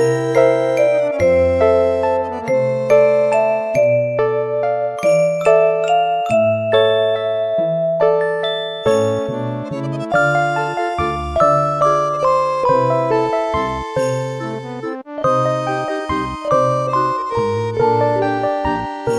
Música